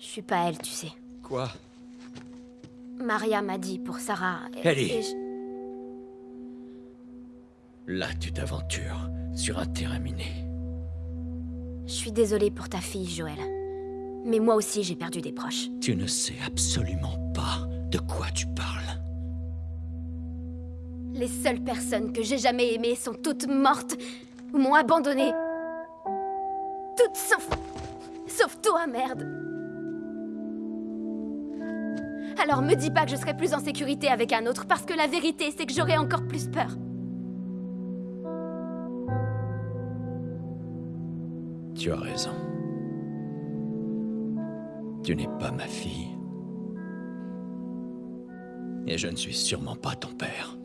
Je suis pas elle, tu sais. Quoi? Maria m'a dit pour Sarah. et- Ellie. et je- Là, tu t'aventures sur un terrain miné. Je suis désolée pour ta fille, Joël. Mais moi aussi, j'ai perdu des proches. Tu ne sais absolument pas de quoi tu parles. Les seules personnes que j'ai jamais aimées sont toutes mortes ou m'ont abandonnée. Toutes sauf. sauf toi, merde. Alors me dis pas que je serai plus en sécurité avec un autre, parce que la vérité, c'est que j'aurai encore plus peur. Tu as raison. Tu n'es pas ma fille. Et je ne suis sûrement pas ton père.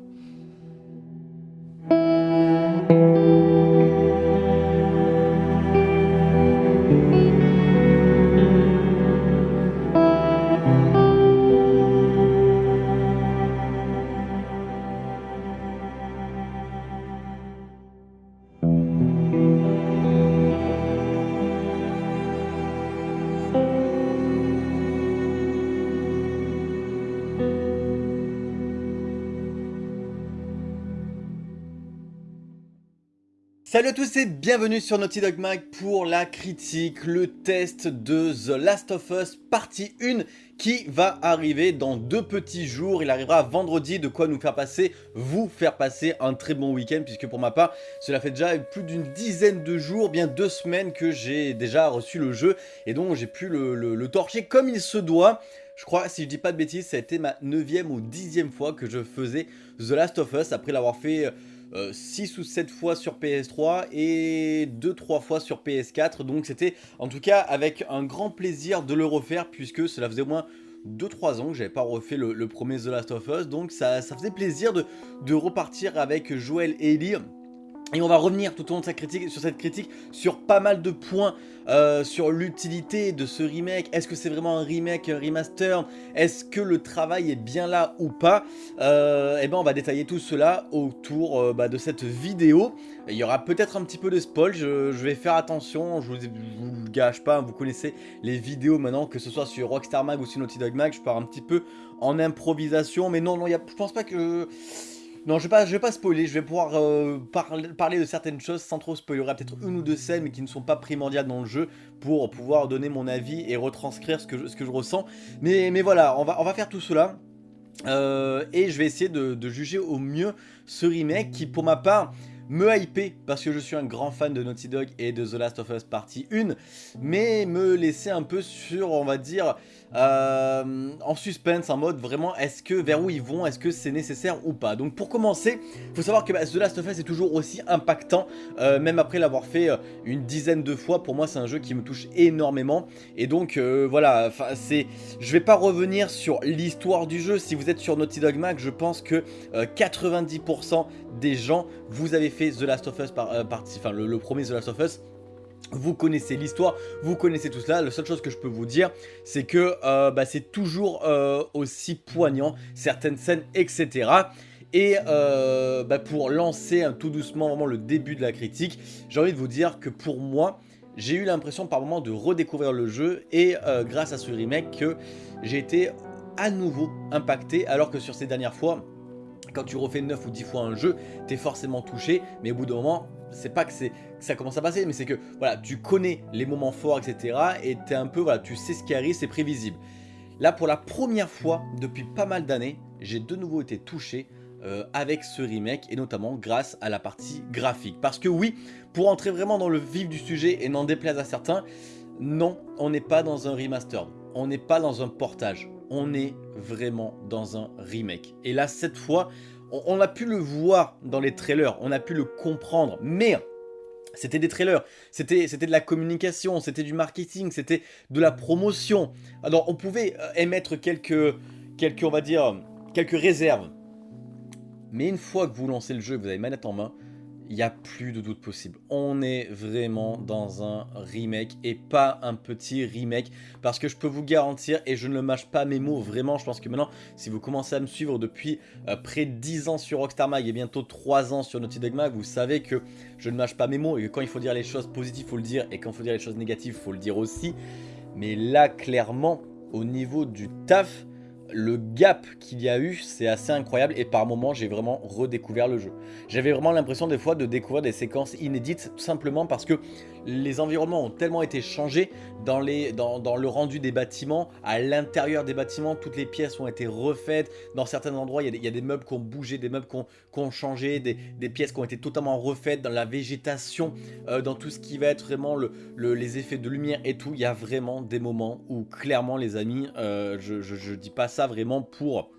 Salut à tous et bienvenue sur Naughty Dog Mag pour la critique, le test de The Last of Us partie 1 qui va arriver dans deux petits jours. Il arrivera vendredi, de quoi nous faire passer, vous faire passer un très bon week-end puisque pour ma part, cela fait déjà plus d'une dizaine de jours, bien deux semaines que j'ai déjà reçu le jeu et donc j'ai pu le, le- torcher comme il se doit. Je crois, si je dis pas de bêtises, ça a été ma 9ème ou 10ème fois que je faisais The Last of Us après l'avoir fait... 6 ou 7 fois sur PS3 et 2-3 fois sur PS4 donc c'était en tout cas avec un grand plaisir de le refaire puisque cela faisait au moins 2-3 ans que j'avais pas refait le, premier The Last of Us. Donc ça, ça faisait plaisir de, de repartir avec Joel et Ellie et on va revenir tout au long de critique, sur cette critique sur pas mal de points euh, sur l'utilité de ce remake. Est-ce que c'est vraiment un remake, un remaster? Est-ce que le travail est bien là ou pas? Euh, Et ben on va détailler tout cela autour euh, bah, de cette vidéo. Il y aura peut-être un petit peu de spoil, je, vais faire attention, je vous, vous le gâche pas, vous connaissez les vidéos maintenant, que ce soit sur Rockstar Mag ou sur Naughty Dog Mag, je pars un petit peu en improvisation, mais non, non, y je pense pas que... Non, je vais pas, vais pas spoiler, je vais pouvoir euh, parler, de certaines choses sans trop spoiler. Il y aura peut-être une ou deux scènes mais qui ne sont pas primordiales dans le jeu pour pouvoir donner mon avis et retranscrire ce que je, ressens. Mais, voilà, on va, on va faire tout cela. Euh, et je vais essayer de, de juger au mieux ce remake qui pour ma part me hyper parce que je suis un grand fan de Naughty Dog et de The Last of Us Partie 1 mais me laisser un peu sur on va dire euh, en suspense en mode vraiment est-ce que vers où ils vont est-ce que c'est nécessaire ou pas? Donc pour commencer faut savoir que bah, The Last of Us est toujours aussi impactant euh, même après l'avoir fait euh, une dizaine de fois. Pour moi c'est un jeu qui me touche énormément. Et donc voilà c'est je vais pas revenir sur l'histoire du jeu. Si vous êtes sur Naughty Dog Mag je pense que euh, 90% des gens vous avez fait The Last of Us par, enfin le premier The Last of Us vous connaissez l'histoire, vous connaissez tout cela, la seule chose que je peux vous dire c'est que euh, bah, c'est toujours euh, aussi poignant, certaines scènes etc. Et euh, bah, pour lancer tout doucement vraiment le début de la critique, j'ai envie de vous dire que pour moi, j'ai eu l'impression par moment de redécouvrir le jeu et grâce à ce remake que j'ai été à nouveau impacté alors que sur ces dernières fois, quand tu refais 9 ou 10 fois un jeu, t'es forcément touché, mais au bout d'un moment, c'est pas que, ça commence à passer, mais c'est que voilà, tu connais les moments forts, etc. Et un peu, voilà, tu sais ce qui arrive, c'est prévisible. Là, pour la première fois depuis pas mal d'années, j'ai de nouveau été touché euh, avec ce remake et notamment grâce à la partie graphique. Parce que oui, pour entrer vraiment dans le vif du sujet et n'en déplaise à certains, non, on n'est pas dans un remaster, on n'est pas dans un portage, on est vraiment dans un remake. Et là, cette fois, on, a pu le voir dans les trailers, on a pu le comprendre, mais c'était des trailers, c'était de la communication, c'était du marketing, c'était de la promotion. Alors, on pouvait euh, émettre quelques, quelques, on va dire, quelques réserves. Mais une fois que vous lancez le jeu, vous avez manette en main, il n'y a plus de doute possible. On est vraiment dans un remake et pas un petit remake. Parce que je peux vous garantir, et je ne mâche pas mes mots, vraiment, je pense que maintenant, si vous commencez à me suivre depuis euh, près de 10 ans sur Rockstar Mag et bientôt 3 ans sur Naughty Dog Mag, vous savez que je ne mâche pas mes mots et que quand il faut dire les choses positives, il faut le dire, et quand il faut dire les choses négatives, il faut le dire aussi. Mais là, clairement, au niveau du taf, le gap qu'il y a eu, c'est assez incroyable et par moments, j'ai vraiment redécouvert le jeu. J'avais vraiment l'impression des fois de découvrir des séquences inédites tout simplement parce que les environnements ont tellement été changés dans, le rendu des bâtiments, à l'intérieur des bâtiments, toutes les pièces ont été refaites. Dans certains endroits, il y a des, meubles qui ont bougé, des meubles qui ont, changé, des, pièces qui ont été totalement refaites dans la végétation, euh, dans tout ce qui va être vraiment le, le, les effets de lumière et tout. Il y a vraiment des moments où clairement les amis, euh, je, je dis pas ça vraiment pour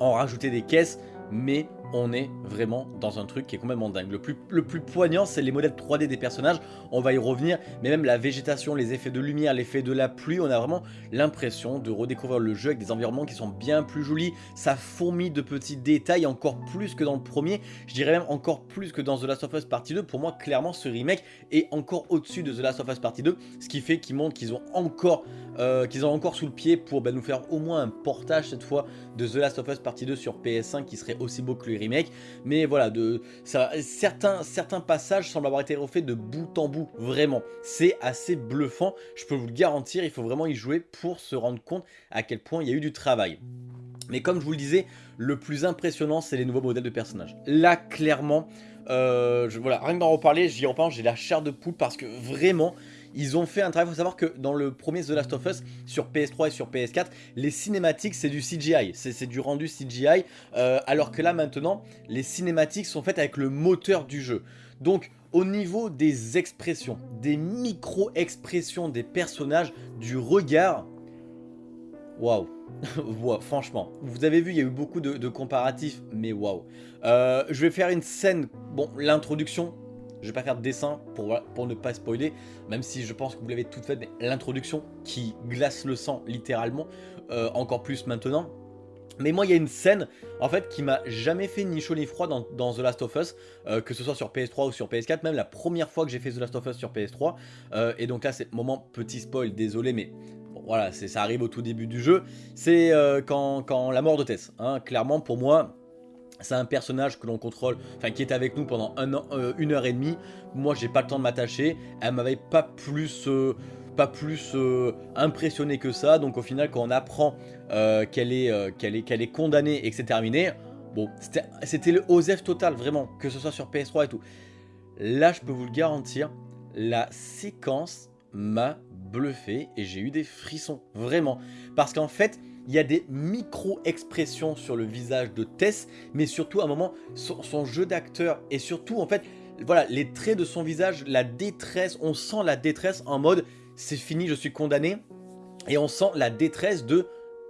en rajouter des caisses, mais on est vraiment dans un truc qui est complètement dingue. Le plus, le plus poignant, c'est les modèles 3D des personnages, on va y revenir, mais même la végétation, les effets de lumière, l'effet de la pluie, on a vraiment l'impression de redécouvrir le jeu avec des environnements qui sont bien plus jolis, ça fourmille de petits détails, encore plus que dans le premier, je dirais même encore plus que dans The Last of Us Partie 2, pour moi, clairement, ce remake est encore au-dessus de The Last of Us Partie 2, ce qui fait qu'ils montrent qu'ils ont encore euh, qu'ils ont encore sous le pied pour bah, nous faire au moins un portage cette fois de The Last of Us Partie 2 sur PS5 qui serait aussi beau que le remake. Mais voilà, de, certains, passages semblent avoir été refaits de bout en bout, vraiment. C'est assez bluffant, je peux vous le garantir, il faut vraiment y jouer pour se rendre compte à quel point il y a eu du travail. Mais comme je vous le disais, le plus impressionnant, c'est les nouveaux modèles de personnages. Là, clairement, euh, voilà, rien que d'en reparler, j'y repense, j'ai la chair de poule parce que vraiment, ils ont fait un travail, il faut savoir que dans le premier The Last of Us, sur PS3 et sur PS4, les cinématiques c'est du CGI, c'est du rendu CGI, euh, alors que là maintenant, les cinématiques sont faites avec le moteur du jeu. Donc au niveau des expressions, des micro-expressions des personnages, du regard, waouh wow, franchement, vous avez vu, il y a eu beaucoup de, de comparatifs, mais waouh. Euh, je vais faire une scène, bon, l'introduction, je vais pas faire de dessin pour, ne pas spoiler, même si je pense que vous l'avez toute faite, mais l'introduction qui glace le sang littéralement, euh, encore plus maintenant. Mais moi, il y a une scène, en fait, qui m'a jamais fait ni chaud ni froid dans, The Last of Us, euh, que ce soit sur PS3 ou sur PS4, même la première fois que j'ai fait The Last of Us sur PS3. Euh, et donc là, c'est moment petit spoil, désolé, mais bon, voilà, ça arrive au tout début du jeu. C'est quand, quand, la mort de Tess. Hein, clairement, pour moi, c'est un personnage que l'on contrôle, enfin qui est avec nous pendant euh, une heure et demie. Moi, j'ai pas le temps de m'attacher. Elle m'avait pas plus, euh, pas plus euh, impressionné que ça. Donc au final, quand on apprend qu'elle est, qu'elle est, qu'elle est condamnée et que c'est terminé, bon, c'était le OSEF total, vraiment, que ce soit sur PS3 et tout. Là, je peux vous le garantir, la séquence m'a bluffé et j'ai eu des frissons, vraiment. Parce qu'en fait, il y a des micro-expressions sur le visage de Tess, mais surtout à un moment, son, jeu d'acteur et surtout en fait, voilà, les traits de son visage, la détresse, on sent la détresse en mode c'est fini, je suis condamné, et on sent la détresse de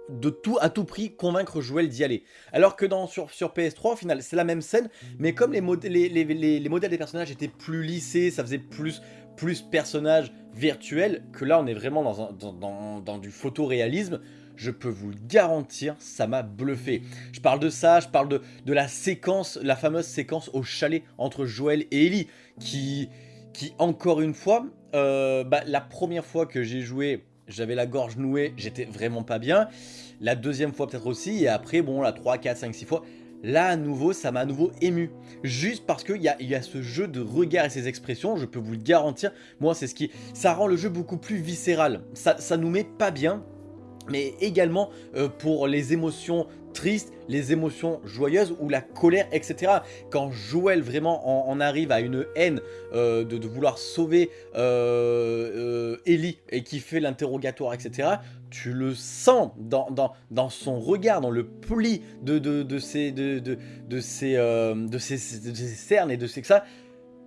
de tout à tout prix convaincre Joël d'y aller. Alors que dans, sur, sur PS3 au final c'est la même scène mais comme les, les, les, les, les, modèles des personnages étaient plus lissés, ça faisait plus, plus personnage virtuel que là on est vraiment dans, dans, dans, dans du photoréalisme je peux vous garantir, ça m'a bluffé. Je parle de ça, je parle de, de la séquence, la fameuse séquence au chalet entre Joël et Ellie, qui, qui encore une fois, euh, bah, la première fois que j'ai joué, j'avais la gorge nouée, j'étais vraiment pas bien. La deuxième fois peut-être aussi, et après, bon, la 3, 4, 5, 6 fois, là à nouveau ça m'a à nouveau ému juste parce qu'il y a, y a ce jeu de regard et ces expressions je peux vous le garantir moi c'est ce qui ça rend le jeu beaucoup plus viscéral ça, ça nous met pas bien mais également euh, pour les émotions tristes, les émotions joyeuses ou la colère, etc. Quand Joël vraiment en, arrive à une haine euh, de, vouloir sauver euh, Ellie et qui fait l'interrogatoire, etc., tu le sens dans, dans, dans, son regard, dans le pli de, ses, cernes et de ses... ça,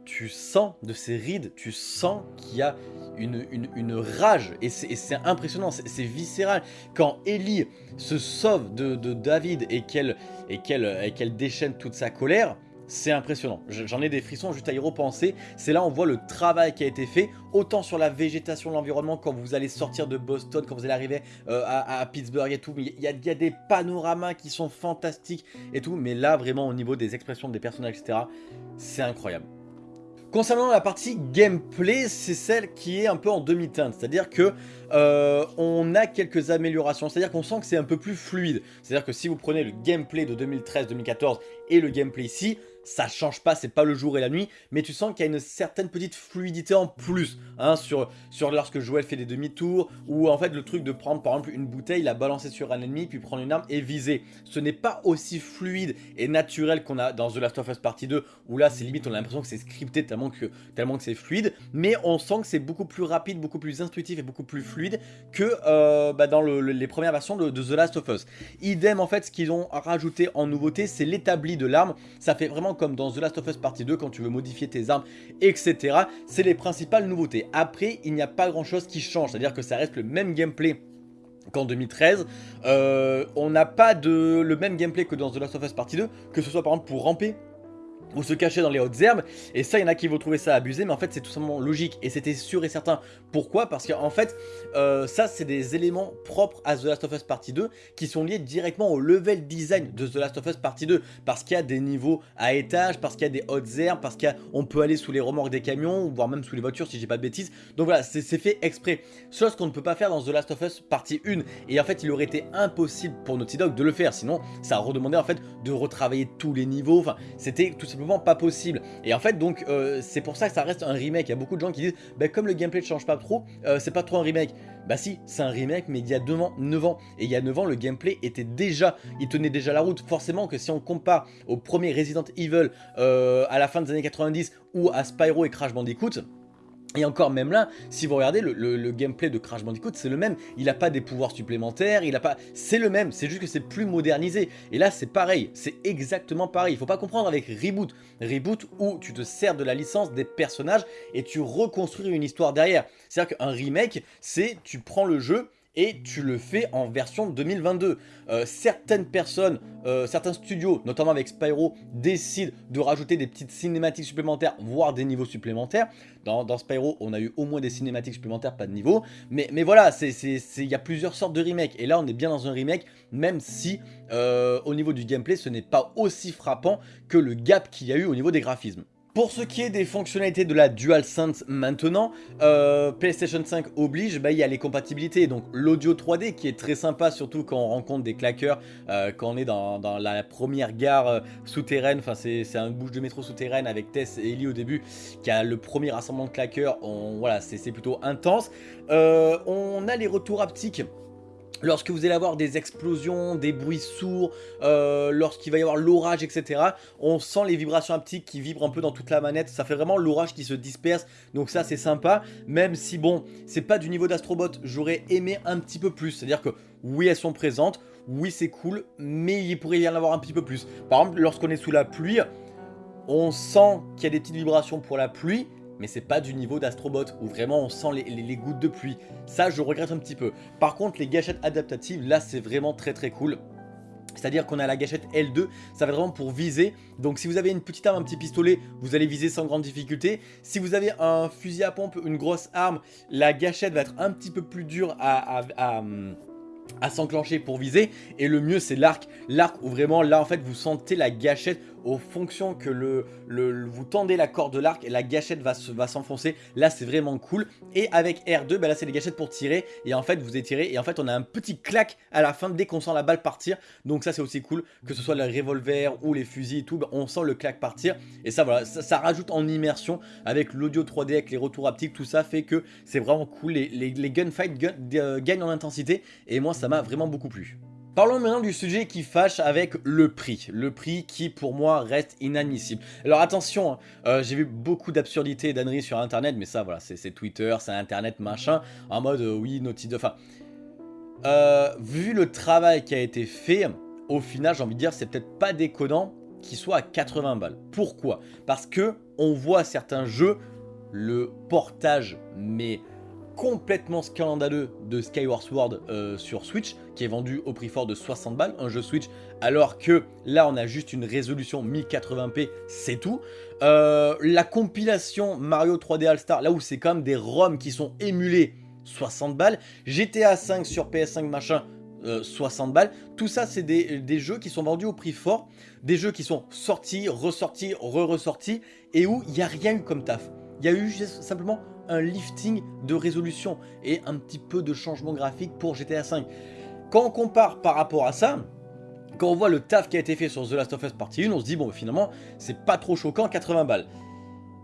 tu sens de ses rides, tu sens qu'il y a une, une, rage et c'est impressionnant, c'est viscéral. Quand Ellie se sauve de, David et qu'elle qu qu déchaîne toute sa colère, c'est impressionnant. J'en ai des frissons juste à y repenser. C'est là on voit le travail qui a été fait, autant sur la végétation, l'environnement, quand vous allez sortir de Boston, quand vous allez arriver euh, à, à, Pittsburgh et tout. Il y, y, a des panoramas qui sont fantastiques et tout. Mais là, vraiment, au niveau des expressions des personnages, etc., c'est incroyable. Concernant la partie gameplay, c'est celle qui est un peu en demi-teinte, c'est-à-dire que euh, on a quelques améliorations, c'est-à-dire qu'on sent que c'est un peu plus fluide. C'est-à-dire que si vous prenez le gameplay de 2013-2014 et le gameplay ici, ça change pas, c'est pas le jour et la nuit, mais tu sens qu'il y a une certaine petite fluidité en plus, hein, sur, sur lorsque Joël fait des demi-tours, ou en fait le truc de prendre par exemple une bouteille, la balancer sur un ennemi, puis prendre une arme et viser. Ce n'est pas aussi fluide et naturel qu'on a dans The Last of Us Partie 2, où là c'est limite on a l'impression que c'est scripté tellement que, tellement que c'est fluide, mais on sent que c'est beaucoup plus rapide, beaucoup plus intuitif et beaucoup plus fluide que euh, bah, dans les premières versions de, de The Last of Us. Idem en fait, ce qu'ils ont rajouté en nouveauté, c'est l'établi de l'arme, ça fait vraiment comme dans The Last of Us Partie 2 quand tu veux modifier tes armes, etc. C'est les principales nouveautés. Après, il n'y a pas grand chose qui change, c'est-à-dire que ça reste le même gameplay qu'en 2013. Euh, on n'a pas le même gameplay que dans The Last of Us Partie 2, que ce soit par exemple pour ramper ou se cacher dans les hautes herbes, et ça il y en a qui vont trouver ça abusé, mais en fait c'est tout simplement logique, et c'était sûr et certain. Pourquoi? Parce qu'en fait, euh, ça c'est des éléments propres à The Last of Us Partie 2, qui sont liés directement au level design de The Last of Us Partie 2, parce qu'il y a des niveaux à étage, parce qu'il y a des hautes herbes, parce qu'on peut aller sous les remorques des camions, voire même sous les voitures si j'ai pas de bêtises, donc voilà, c'est fait exprès, chose qu'on ne peut pas faire dans The Last of Us Partie 1, et en fait il aurait été impossible pour Naughty Dog de le faire, sinon ça a redemandé en fait de retravailler tous les niveaux, enfin c'était tout simplement pas possible. Et en fait, donc, euh, c'est pour ça que ça reste un remake. Il y a beaucoup de gens qui disent, bah, comme le gameplay ne change pas trop, euh, c'est pas trop un remake. Bah si, c'est un remake, mais il y a 9 ans, 9 ans. Et il y a 9 ans, le gameplay était déjà, il tenait déjà la route. Forcément que si on compare au premier Resident Evil euh, à la fin des années 90 ou à Spyro et Crash Bandicoot, et encore même là, si vous regardez le, gameplay de Crash Bandicoot, c'est le même. Il n'a pas des pouvoirs supplémentaires, il a pas... C'est le même, c'est juste que c'est plus modernisé. Et là, c'est pareil, c'est exactement pareil. Il faut pas comprendre avec Reboot. Reboot où tu te sers de la licence des personnages et tu reconstruis une histoire derrière. C'est-à-dire qu'un remake, c'est tu prends le jeu et tu le fais en version 2022. Euh, certaines personnes, euh, certains studios, notamment avec Spyro, décident de rajouter des petites cinématiques supplémentaires, voire des niveaux supplémentaires. Dans, Spyro, on a eu au moins des cinématiques supplémentaires, pas de niveau. Mais, voilà, il y a plusieurs sortes de remakes. Et là, on est bien dans un remake, même si euh, au niveau du gameplay, ce n'est pas aussi frappant que le gap qu'il y a eu au niveau des graphismes. Pour ce qui est des fonctionnalités de la DualSense maintenant, euh, PlayStation 5 oblige, bah, il y a les compatibilités, donc l'audio 3D qui est très sympa, surtout quand on rencontre des claqueurs, euh, quand on est dans, la première gare euh, souterraine, enfin c'est un bouche de métro souterraine avec Tess et Ellie au début, qui a le premier rassemblement de claqueurs, voilà, c'est plutôt intense. on a les retours haptiques Lorsque vous allez avoir des explosions, des bruits sourds, euh, lorsqu'il va y avoir l'orage, etc. On sent les vibrations haptiques qui vibrent un peu dans toute la manette. Ça fait vraiment l'orage qui se disperse. Donc ça, c'est sympa. Même si, bon, c'est pas du niveau d'Astrobot. J'aurais aimé un petit peu plus. C'est-à-dire que, oui, elles sont présentes. Oui, c'est cool. Mais il pourrait y en avoir un petit peu plus. Par exemple, lorsqu'on est sous la pluie, on sent qu'il y a des petites vibrations pour la pluie mais c'est pas du niveau d'Astrobot où vraiment on sent les, gouttes de pluie. Ça, je regrette un petit peu. Par contre, les gâchettes adaptatives, là, c'est vraiment très très cool. C'est-à-dire qu'on a la gâchette L2, ça va vraiment pour viser. Donc si vous avez une petite arme, un petit pistolet, vous allez viser sans grande difficulté. Si vous avez un fusil à pompe, une grosse arme, la gâchette va être un petit peu plus dure à, à s'enclencher pour viser et le mieux c'est l'arc l'arc où vraiment là en fait vous sentez la gâchette aux fonctions que le, vous tendez la corde de l'arc la gâchette va s'enfoncer. là c'est vraiment cool. Et avec R2, bah là c'est les gâchettes pour tirer. Et en fait vous étirez et en fait on a un petit clac à la fin dès qu'on sent la balle partir. Donc ça c'est aussi cool que ce soit le revolver ou les fusils tout. Bah, on sent le clac partir. Et ça voilà, ça, rajoute en immersion avec l'audio 3D, avec les retours haptiques. Tout ça fait que c'est vraiment cool. Les, les, gunfights euh, gagnent en intensité. Et moi ça m'a vraiment beaucoup plu. Parlons maintenant du sujet qui fâche avec le prix. Le prix qui, pour moi, reste inadmissible. Alors attention, hein, euh, j'ai vu beaucoup d'absurdités et d'anneries sur Internet, mais ça, voilà, c'est Twitter, c'est Internet, machin, en mode, euh, oui, Naughty Dog... Enfin, euh, vu le travail qui a été fait, au final, j'ai envie de dire, c'est peut-être pas déconnant qu'il soit à 80 balles. Pourquoi? Parce que on voit certains jeux, le portage, mais complètement scandaleux de Skyward Sword euh, sur Switch, qui est vendu au prix fort de 60 balles, un jeu Switch, alors que là on a juste une résolution 1080p, c'est tout. Euh, la compilation Mario 3D All-Star, là où c'est quand même des ROM qui sont émulés, 60 balles. GTA 5 sur PS5 machin, 60 euh, balles. Tout ça, c'est des, des, jeux qui sont vendus au prix fort, des jeux qui sont sortis, ressortis, re-ressortis, et où il n'y a rien eu comme taf. Il y a eu simplement un lifting de résolution et un petit peu de changement graphique pour GTA V. Quand on compare par rapport à ça, quand on voit le taf qui a été fait sur The Last of Us Partie 1, on se dit, bon, finalement, c'est pas trop choquant, 80 balles.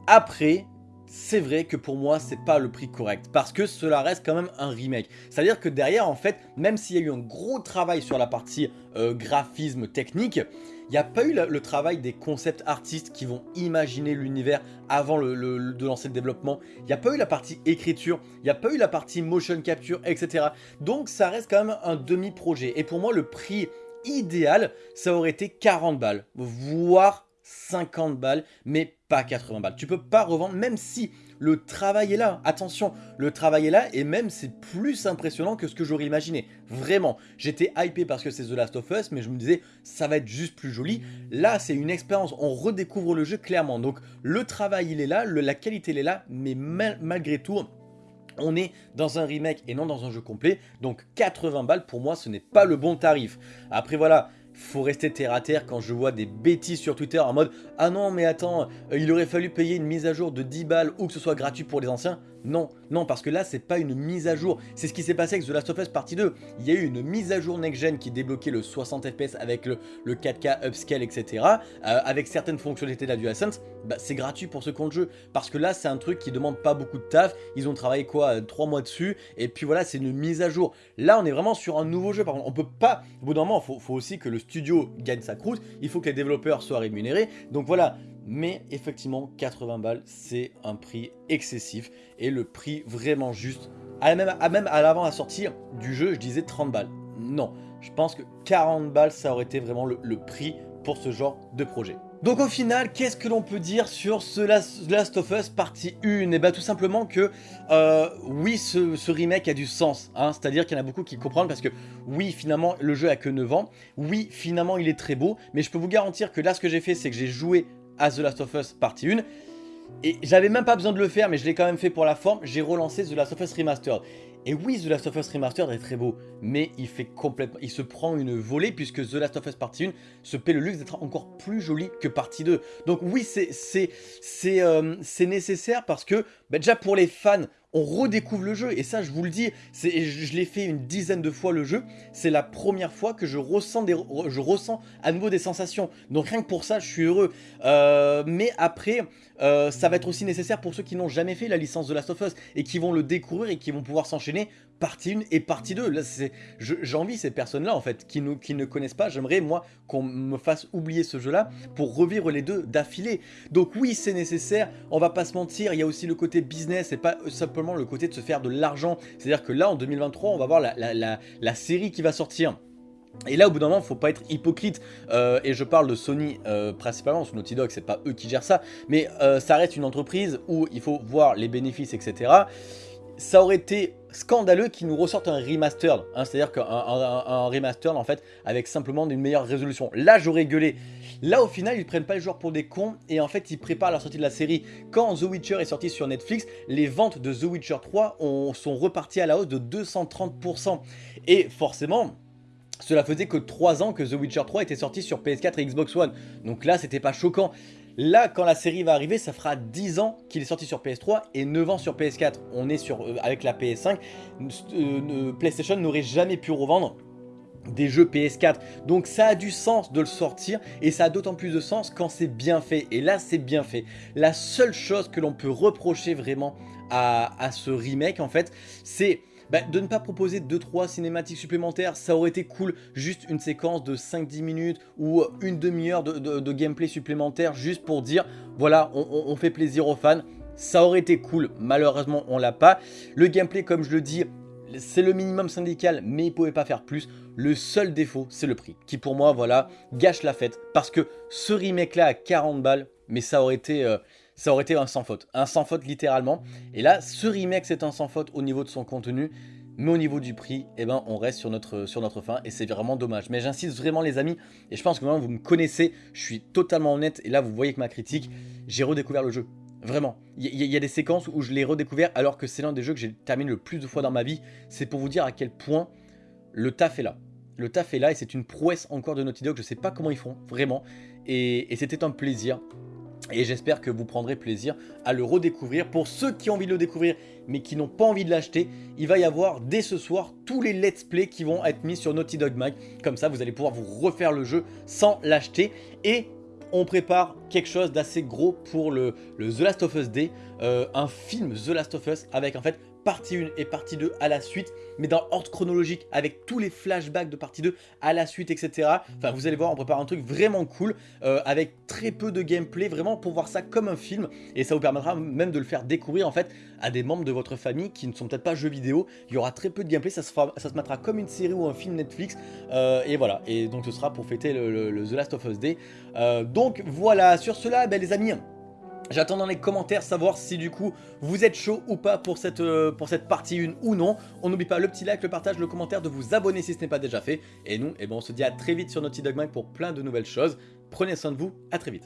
Après, c'est vrai que pour moi, c'est pas le prix correct, parce que cela reste quand même un remake. C'est-à-dire que derrière, en fait, même s'il y a eu un gros travail sur la partie euh, graphisme technique, il n'y a pas eu le, travail des concepts artistes qui vont imaginer l'univers avant de lancer le développement. Il n'y a pas eu la partie écriture, il n'y a pas eu la partie motion capture, etc. Donc ça reste quand même un demi-projet. Et pour moi, le prix idéal, ça aurait été 40 balles, voire 50 balles, mais pas 80 balles. Tu peux pas revendre, même si le travail est là. Attention, le travail est là, et même c'est plus impressionnant que ce que j'aurais imaginé. Vraiment, j'étais hypé parce que c'est The Last of Us, mais je me disais, ça va être juste plus joli. Là, c'est une expérience, on redécouvre le jeu clairement. Donc, le travail, il est là, la qualité, elle est là, mais malgré tout, on est dans un remake et non dans un jeu complet, donc 80 balles pour moi ce n'est pas le bon tarif. Après voilà, faut rester terre à terre quand je vois des bêtises sur Twitter en mode « Ah non mais attends, euh, il aurait fallu payer une mise à jour de 10 balles ou que ce soit gratuit pour les anciens ». Non, non, parce que là, c'est pas une mise à jour. C'est ce qui s'est passé avec The Last of Us Partie 2. Il y a eu une mise à jour next-gen qui débloquait le 60 FPS avec le, 4K upscale, etc. Euh, avec certaines fonctionnalités de la bah, c'est gratuit pour ont le jeu. Parce que là, c'est un truc qui demande pas beaucoup de taf. Ils ont travaillé quoi 3 euh, mois dessus. Et puis voilà, c'est une mise à jour. Là, on est vraiment sur un nouveau jeu. Par contre, on peut pas... Au bout d'un moment, il faut aussi que le studio gagne sa croûte. Il faut que les développeurs soient rémunérés. Donc voilà, mais effectivement 80 balles c'est un prix excessif et le prix vraiment juste à même, à même à l'avant la sortie du jeu je disais 30 balles non je pense que 40 balles ça aurait été vraiment le, prix pour ce genre de projet donc au final, qu'est-ce que l'on peut dire sur ce Last of Us partie 1 Et eh bien tout simplement que euh, oui, ce, remake a du sens. Hein, C'est-à-dire qu'il y en a beaucoup qui comprennent parce que oui, finalement, le jeu a que 9 ans. Oui, finalement, il est très beau. Mais je peux vous garantir que là, ce que j'ai fait, c'est que j'ai joué à The Last of Us partie 1. Et j'avais même pas besoin de le faire, mais je l'ai quand même fait pour la forme. J'ai relancé The Last of Us Remastered. Et oui, The Last of Us Remastered est très beau, mais il fait complètement, il se prend une volée puisque The Last of Us Partie 1 se paie le luxe d'être encore plus joli que Partie 2. Donc oui, c'est euh, nécessaire parce que bah, déjà pour les fans, on redécouvre le jeu. Et ça, je vous le dis, je l'ai fait une dizaine de fois le jeu. C'est la première fois que je ressens, des, je ressens à nouveau des sensations. Donc rien que pour ça, je suis heureux. Euh, mais après, euh, ça va être aussi nécessaire pour ceux qui n'ont jamais fait la licence de Last of Us et qui vont le découvrir et qui vont pouvoir s'enchaîner partie 1 et partie 2. Là, j'envie ces personnes-là, en fait, qui, ne connaissent pas. J'aimerais, moi, qu'on me fasse oublier ce jeu-là pour revivre les deux d'affilée. Donc oui, c'est nécessaire. On va pas se mentir. Il y a aussi le côté business et pas simplement le côté de se faire de l'argent. C'est-à-dire que là, en 2023, on va voir la, série qui va sortir. Et là, au bout d'un moment, faut pas être hypocrite. Euh, et je parle de Sony euh, principalement, parce Naughty Dog, c'est pas eux qui gèrent ça. Mais euh, ça reste une entreprise où il faut voir les bénéfices, etc ça aurait été scandaleux qu'ils nous ressortent un remastered, hein, c'est-à-dire qu'un un, remastered en fait avec simplement une meilleure résolution. Là j'aurais gueulé. Là au final ils prennent pas les joueurs pour des cons et en fait ils préparent la sortie de la série. Quand The Witcher est sorti sur Netflix, les ventes de The Witcher 3 sont reparties à la hausse de 230%. Et forcément, cela faisait que 3 ans que The Witcher 3 était sorti sur PS4 et Xbox One. Donc là c'était pas choquant. Là, quand la série va arriver, ça fera 10 ans qu'il est sorti sur PS3 et 9 ans sur PS4. On est sur euh, avec la PS5. Euh, PlayStation n'aurait jamais pu revendre des jeux PS4. Donc ça a du sens de le sortir et ça a d'autant plus de sens quand c'est bien fait. Et là, c'est bien fait. La seule chose que l'on peut reprocher vraiment à ce remake, en fait, c'est bah, de ne pas proposer 2-3 cinématiques supplémentaires, ça aurait été cool, juste une séquence de 5-10 minutes ou une demi-heure de, gameplay supplémentaire juste pour dire, voilà, on, fait plaisir aux fans, ça aurait été cool, malheureusement on l'a pas. Le gameplay, comme je le dis, c'est le minimum syndical, mais il pouvait pas faire plus. Le seul défaut, c'est le prix, qui pour moi, voilà, gâche la fête. Parce que ce remake-là à 40 balles, mais ça aurait été... Euh, ça aurait été un sans faute. Un sans faute littéralement. Et là, ce remake, c'est un sans faute au niveau de son contenu. Mais au niveau du prix, eh ben, on reste sur notre, sur fin et c'est vraiment dommage. Mais j'insiste vraiment les amis, et je pense que maintenant vous me connaissez, je suis totalement honnête, et là vous voyez que ma critique, j'ai redécouvert le jeu. Vraiment. Il y, a des séquences où je l'ai redécouvert alors que c'est l'un des jeux que j'ai terminé le plus de fois dans ma vie. C'est pour vous dire à quel point le taf est là. Le taf est là et c'est une prouesse encore de Naughty Dog, je sais pas comment ils font, vraiment. et c'était un plaisir Et j'espère que vous prendrez plaisir à le redécouvrir. Pour ceux qui ont envie de le découvrir, mais qui n'ont pas envie de l'acheter, il va y avoir dès ce soir tous les let's play qui vont être mis sur Naughty Dog Mag. Comme ça, vous allez pouvoir vous refaire le jeu sans l'acheter. Et on prépare quelque chose d'assez gros pour le, The Last of Us Day, euh, un film The Last of Us avec en fait partie 1 et partie 2 à la suite, mais dans l'ordre chronologique avec tous les flashbacks de partie 2 à la suite, etc. Enfin, vous allez voir, on prépare un truc vraiment cool, euh, avec très peu de gameplay, vraiment pour voir ça comme un film, et ça vous permettra même de le faire découvrir en fait à des membres de votre famille qui ne sont peut-être pas jeux vidéo. Il y aura très peu de gameplay, ça se, ça se mettra comme une série ou un film Netflix, euh, et voilà. Et donc ce sera pour fêter le, The Last of Us Day. donc voilà, sur cela, ben, les amis, J'attends dans les commentaires savoir si du coup vous êtes chaud ou pas pour cette, euh, partie 1 ou non. On n'oublie pas le petit like, le partage, le commentaire, de vous abonner si ce n'est pas déjà fait. Et nous, eh ben, on se dit à très vite sur Naughty Dog pour plein de nouvelles choses. Prenez soin de vous, à très vite.